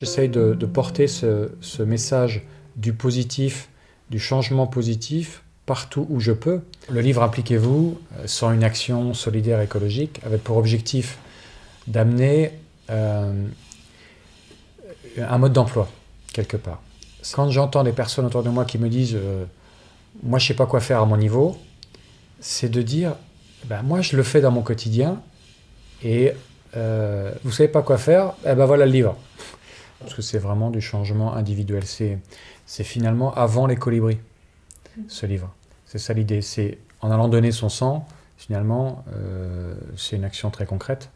J'essaye de, porter ce, message du positif, du changement positif, partout où je peux. Le livre Impliquez-vous, euh, sans une action solidaire écologique, avait pour objectif d'amener euh, un mode d'emploi, quelque part. Quand j'entends des personnes autour de moi qui me disent euh, Moi, je ne sais pas quoi faire à mon niveau », c'est de dire ben, Moi, je le fais dans mon quotidien, et vous ne savez pas quoi faire Eh ben voilà le livre ». Parce que c'est vraiment du changement individuel. C'est finalement avant les colibris, ce livre. C'est ça l'idée. C'est en allant donner son sang, finalement, euh, c'est une action très concrète.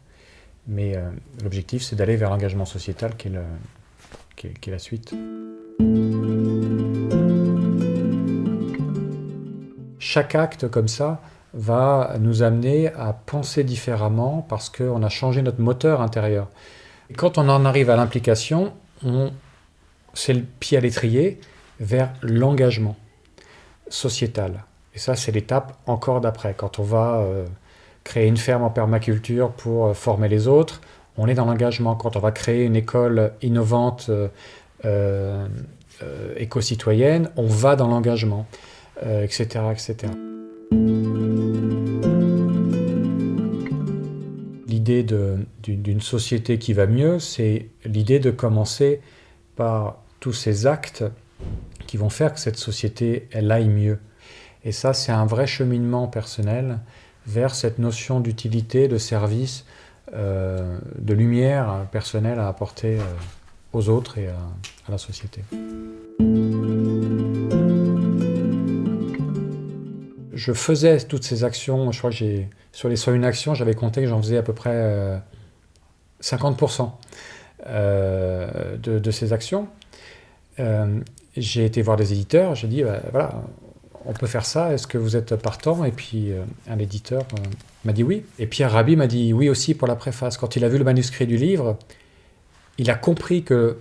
Mais euh, l'objectif, c'est d'aller vers l'engagement sociétal qui est, la suite. Chaque acte comme ça va nous amener à penser différemment parce qu'on a changé notre moteur intérieur. Quand on en arrive à l'implication, c'est le pied à l'étrier vers l'engagement sociétal. Et ça, c'est l'étape encore d'après. Quand on va euh, créer une ferme en permaculture pour euh, former les autres, on est dans l'engagement. Quand on va créer une école innovante euh, euh éco-citoyenne, on va dans l'engagement, etc., etc. L'idée d'une société qui va mieux, c'est l'idée de commencer par tous ces actes qui vont faire que cette société, elle aille mieux. Et ça, c'est un vrai cheminement personnel vers cette notion d'utilité, de service, euh, de lumière personnelle à apporter euh, aux autres et à, à la société. Je faisais toutes ces actions, je crois que sur les 101 actions, j'avais compté que j'en faisais à peu près euh, 50% euh, de, de, ces actions. Euh, j'ai été voir des éditeurs, j'ai dit, bah, voilà, on peut faire ça, est-ce que vous êtes partant? Et puis euh, un éditeur euh, m'a dit oui. Et Pierre Rabhi m'a dit oui aussi pour la préface. Quand il a vu le manuscrit du livre, il a compris que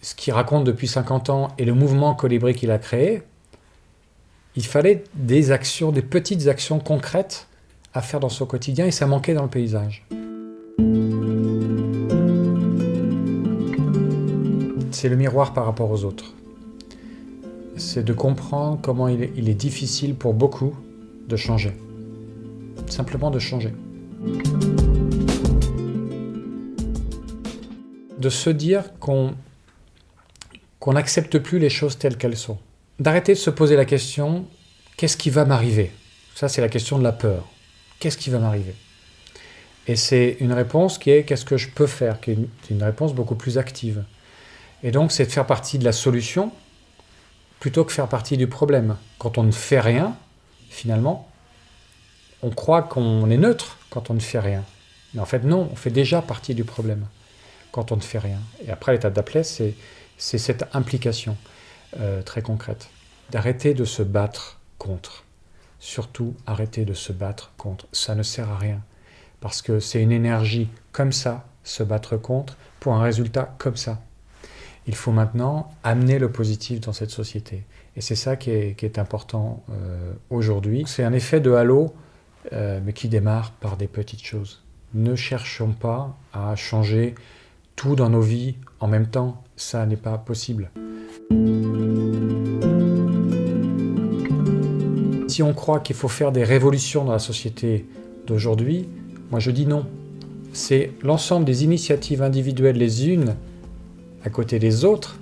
ce qu'il raconte depuis 50 ans et le mouvement colibri qu'il a créé, il fallait des actions, des petites actions concrètes à faire dans son quotidien et ça manquait dans le paysage. C'est le miroir par rapport aux autres c'est de comprendre comment il est, il est, difficile pour beaucoup de changer. Simplement de changer. De se dire qu'on n'accepte plus les choses telles qu'elles sont. D'arrêter de se poser la question « qu'est-ce qui va m'arriver ?» Ça, c'est la question de la peur. Qu'est-ce qui va m'arriver? Et c'est une réponse qui est « qu'est-ce que je peux faire ?» qui est une, réponse beaucoup plus active. Et donc, c'est de faire partie de la solution, plutôt que faire partie du problème. Quand on ne fait rien, finalement, on croit qu'on est neutre quand on ne fait rien. Mais en fait, non, on fait déjà partie du problème quand on ne fait rien. Et après, l'étape d'après, c'est cette implication euh, très concrète. D'arrêter de se battre contre. Surtout, arrêter de se battre contre. Ça ne sert à rien. Parce que c'est une énergie comme ça, se battre contre, pour un résultat comme ça il faut maintenant amener le positif dans cette société. Et c'est ça qui est, important euh, aujourd'hui. C'est un effet de halo, euh, mais qui démarre par des petites choses. Ne cherchons pas à changer tout dans nos vies en même temps. Ça n'est pas possible. Si on croit qu'il faut faire des révolutions dans la société d'aujourd'hui, moi je dis non. C'est l'ensemble des initiatives individuelles les unes à côté des autres,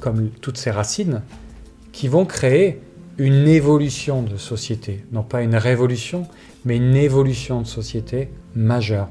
comme toutes ces racines, qui vont créer une évolution de société. Non pas une révolution, mais une évolution de société majeure.